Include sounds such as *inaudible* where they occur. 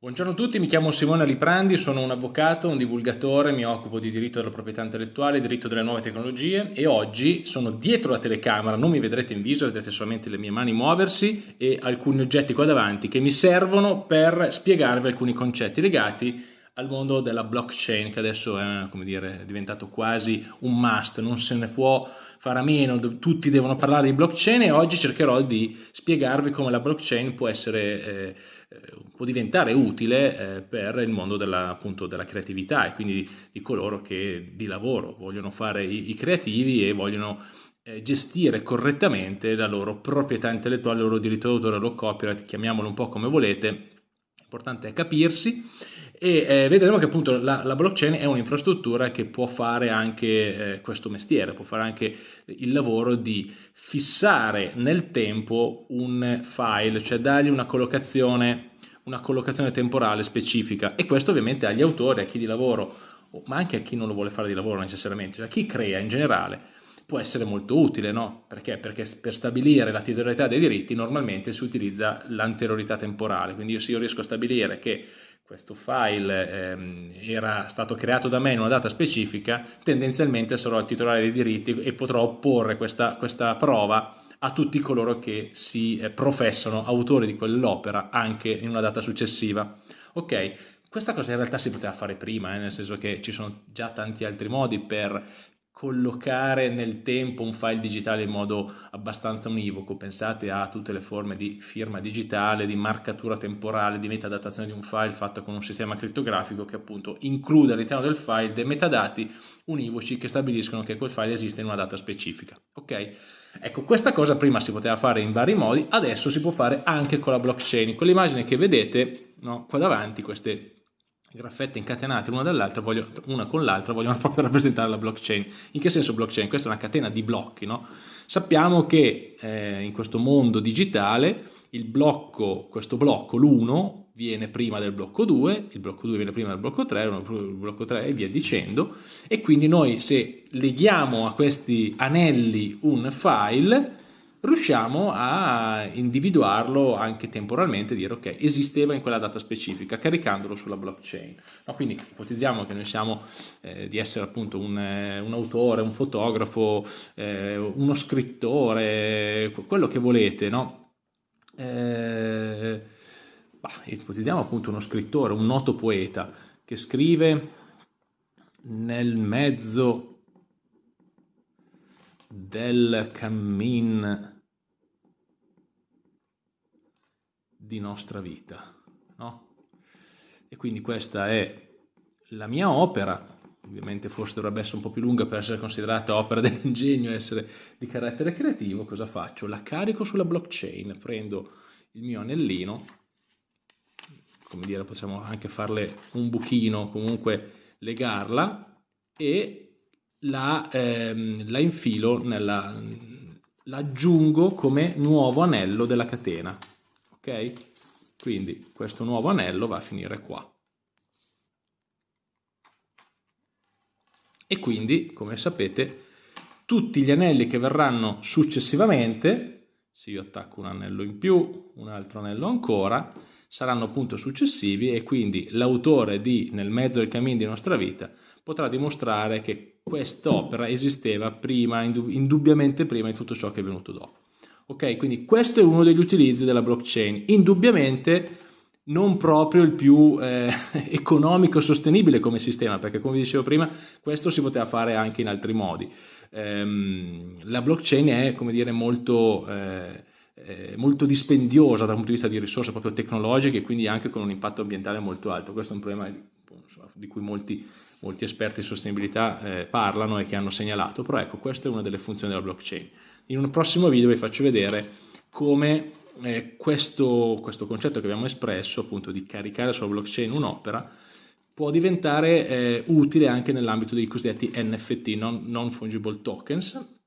Buongiorno a tutti, mi chiamo Simone Liprandi, sono un avvocato, un divulgatore, mi occupo di diritto della proprietà intellettuale, diritto delle nuove tecnologie e oggi sono dietro la telecamera, non mi vedrete in viso, vedrete solamente le mie mani muoversi e alcuni oggetti qua davanti che mi servono per spiegarvi alcuni concetti legati al mondo della blockchain che adesso è, dire, è diventato quasi un must, non se ne può fare a meno, tutti devono parlare di blockchain e oggi cercherò di spiegarvi come la blockchain può essere... Eh, può diventare utile eh, per il mondo della, appunto, della creatività e quindi di coloro che di lavoro vogliono fare i, i creativi e vogliono eh, gestire correttamente la loro proprietà intellettuale, il loro diritto d'autore, il loro copyright, chiamiamolo un po' come volete, l'importante è capirsi e eh, vedremo che appunto la, la blockchain è un'infrastruttura che può fare anche eh, questo mestiere, può fare anche il lavoro di fissare nel tempo un file, cioè dargli una collocazione, una collocazione temporale specifica e questo ovviamente agli autori, a chi di lavoro, ma anche a chi non lo vuole fare di lavoro necessariamente, cioè a chi crea in generale, può essere molto utile, no? Perché? Perché per stabilire la titolarità dei diritti normalmente si utilizza l'anteriorità temporale, quindi se io riesco a stabilire che questo file ehm, era stato creato da me in una data specifica, tendenzialmente sarò il titolare dei diritti e potrò opporre questa, questa prova a tutti coloro che si eh, professano autori di quell'opera anche in una data successiva. Ok, questa cosa in realtà si poteva fare prima, eh, nel senso che ci sono già tanti altri modi per collocare nel tempo un file digitale in modo abbastanza univoco. Pensate a tutte le forme di firma digitale, di marcatura temporale, di metadatazione di un file fatta con un sistema crittografico che appunto include all'interno del file dei metadati univoci che stabiliscono che quel file esiste in una data specifica. Ok? Ecco, questa cosa prima si poteva fare in vari modi, adesso si può fare anche con la blockchain. Con l'immagine che vedete no, qua davanti, queste graffette incatenate l'una dall'altra, una con l'altra, vogliono *laughs* proprio rappresentare la blockchain. In che senso blockchain? Questa è una catena di blocchi, no? Sappiamo che eh, in questo mondo digitale il blocco, questo blocco, l'1, viene prima del blocco 2, il blocco 2 viene prima del blocco 3, il blocco 3 e via dicendo, e quindi noi se leghiamo a questi anelli un file, riusciamo a individuarlo anche temporalmente, dire ok, esisteva in quella data specifica, caricandolo sulla blockchain. No, quindi ipotizziamo che noi siamo eh, di essere appunto un, eh, un, autore, un fotografo, eh, uno scrittore, quello che volete, no? Eh, bah, ipotizziamo appunto uno scrittore, un noto poeta che scrive nel mezzo del cammin di nostra vita. No? E quindi questa è la mia opera, ovviamente forse dovrebbe essere un po' più lunga per essere considerata opera *laughs* dell'ingegno, essere di carattere creativo, cosa faccio? La carico sulla blockchain, prendo il mio anellino, come dire, possiamo anche farle un buchino, comunque legarla e la, ehm, la infilo nella, l'aggiungo come nuovo anello della catena quindi questo nuovo anello va a finire qua e quindi come sapete tutti gli anelli che verranno successivamente se io attacco un anello in più un altro anello ancora saranno appunto successivi e quindi l'autore di Nel mezzo del cammin di nostra vita potrà dimostrare che quest'opera esisteva prima, indubbiamente prima di tutto ciò che è venuto dopo. Ok, quindi questo è uno degli utilizzi della blockchain, indubbiamente non proprio il più eh, *laughs* economico sostenibile come sistema, perché come dicevo prima, questo si poteva fare anche in altri modi. Ehm, la blockchain è, come dire, molto... Eh, molto dispendiosa dal punto di vista di risorse proprio tecnologiche e quindi anche con un impatto ambientale molto alto. Questo è un problema di cui molti, molti esperti di sostenibilità eh, parlano e che hanno segnalato, però ecco, questa è una delle funzioni della blockchain. In un prossimo video vi faccio vedere come eh, questo, questo, concetto che abbiamo espresso, appunto di caricare sulla blockchain un'opera, può diventare eh, utile anche nell'ambito dei cosiddetti NFT, non, non fungible tokens,